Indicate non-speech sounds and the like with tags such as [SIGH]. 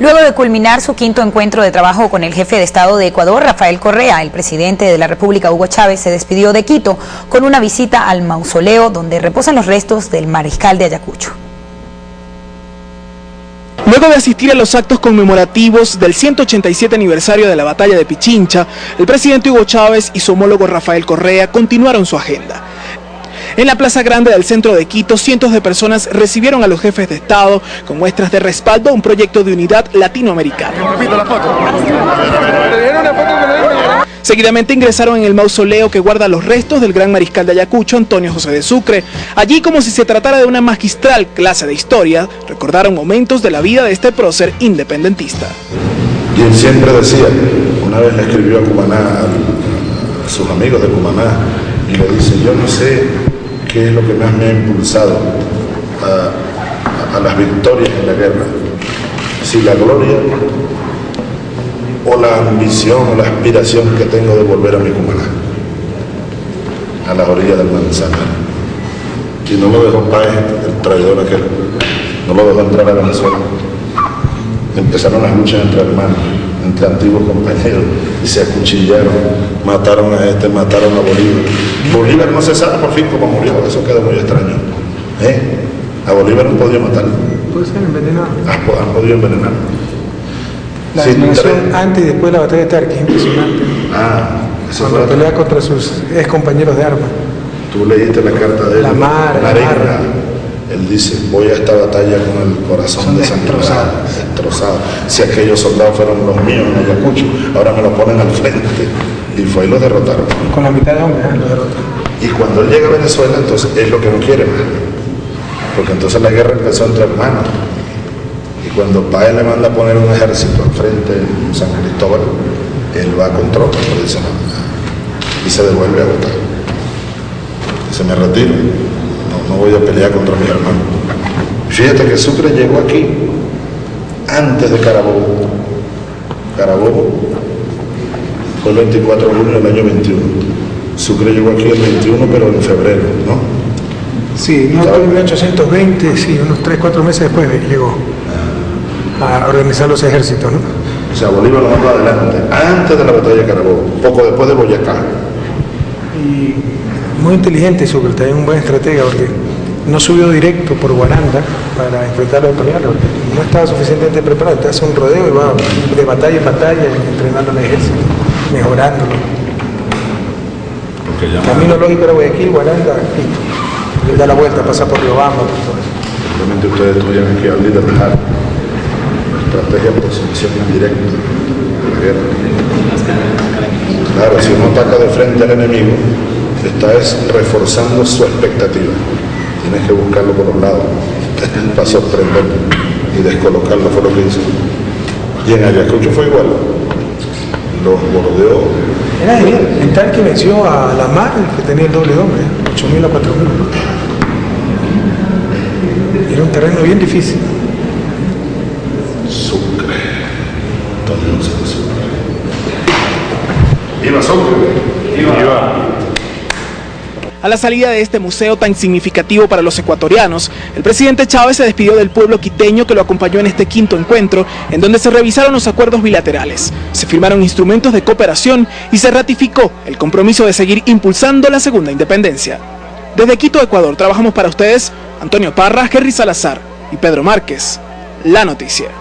Luego de culminar su quinto encuentro de trabajo con el jefe de Estado de Ecuador, Rafael Correa, el presidente de la República, Hugo Chávez, se despidió de Quito con una visita al mausoleo donde reposan los restos del mariscal de Ayacucho. Luego de asistir a los actos conmemorativos del 187 aniversario de la batalla de Pichincha, el presidente Hugo Chávez y su homólogo Rafael Correa continuaron su agenda. En la Plaza Grande del centro de Quito, cientos de personas recibieron a los jefes de Estado con muestras de respaldo a un proyecto de unidad latinoamericana. Seguidamente ingresaron en el mausoleo que guarda los restos del gran mariscal de Ayacucho, Antonio José de Sucre. Allí, como si se tratara de una magistral clase de historia, recordaron momentos de la vida de este prócer independentista. Quien siempre decía, una vez le escribió a Cumaná, a sus amigos de Cumaná, y le dice, yo no sé qué es lo que más me ha impulsado a, a las victorias en la guerra, si la gloria o la ambición o la aspiración que tengo de volver a mi Cumaná, a las orillas del Manzanares. Y no lo dejó Páez, el traidor aquel, no lo dejó entrar a Venezuela. Empezaron las luchas entre hermanos, entre antiguos compañeros, y se acuchillaron, mataron a este, mataron a Bolívar. Bolívar no se sabe por fin cómo murió, eso queda muy extraño. ¿Eh? A Bolívar no podía matar. Puede ser envenenado. Han podido envenenar. La Sí, eliminación tre- antes y después de la batalla de Tarqui es impresionante. Ah, eso Cuando fue- pelea contra sus ex compañeros de armas. Tú leíste la carta de él. La mar, la mar. Él dice, voy a esta batalla con el corazón desangrado, destrozado. Si aquellos soldados fueron los míos en Ayacucho, ahora me lo ponen al frente. Y fue y los derrotaron. Con la mitad de hombres, ¿eh? lo. Y cuando él llega a Venezuela, entonces es lo que no quiere más. Porque entonces la guerra empezó entre hermanos. Y cuando Páez le manda a poner un ejército al frente en San Cristóbal, él va con tropas, dice no. Y se devuelve a votar. Dice, me retiro. No, voy a pelear contra mis hermanos. Fíjate que Sucre llegó aquí antes de Carabobo. Carabobo fue el 24 de junio del año 21. Sucre llegó aquí el 21, pero en febrero, ¿no? Sí, no en 1820, sí, unos 3, 4 meses después llegó a organizar los ejércitos, ¿no? O sea, Bolívar lo mandó adelante, antes de la batalla de Carabobo, poco después de Boyacá. Y muy inteligente Sucre, también un buen estratega, porque no subió directo por Guaranda para enfrentar a los italianos. No estaba suficientemente preparado, te hace un rodeo y va de batalla en batalla entrenando al ejército, mejorándolo. Camino lógico era Guayaquil, Guaranda, Quito. Da la vuelta, pasa por Riobamba, por todo eso. Simplemente ustedes estudian aquí al líder de Jara. Estrategia por sumisión indirecta de la guerra. Claro, si uno ataca de frente al enemigo, está es reforzando su expectativa. Tienes que buscarlo por los lados [LAUGHS] para sorprenderlo y descolocarlo, fue lo que hizo. Y en Ayacucho fue igual. Los bordeó Era genial. En tal que venció a la mar, que tenía el doble de hombre, 8.000 a 4.000. Era un terreno bien difícil. Sucre. De Sucre. ¡Viva Sucre! ¡Viva! A la salida de este museo tan significativo para los ecuatorianos, el presidente Chávez se despidió del pueblo quiteño que lo acompañó en este quinto encuentro, en donde se revisaron los acuerdos bilaterales, se firmaron instrumentos de cooperación y se ratificó el compromiso de seguir impulsando la segunda independencia. Desde Quito, Ecuador, trabajamos para ustedes Antonio Parra, Henry Salazar y Pedro Márquez. La noticia.